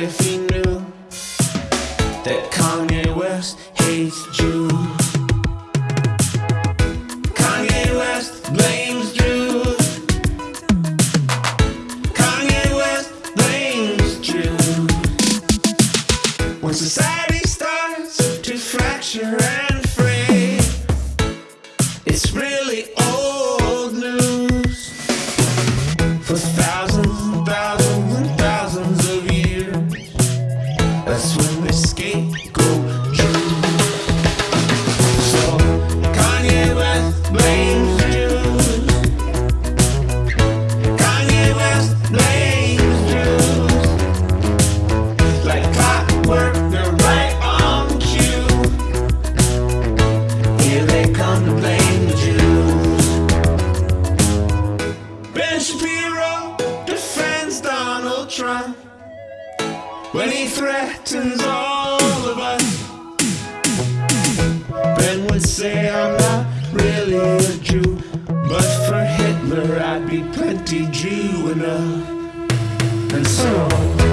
if he knew that Kanye West hates Jews. Kanye West blames Jews. Kanye West blames Jews. When society starts to fracture When he threatens all of us. Ben would say I'm not really a Jew, but for Hitler I'd be plenty Jew enough. And so.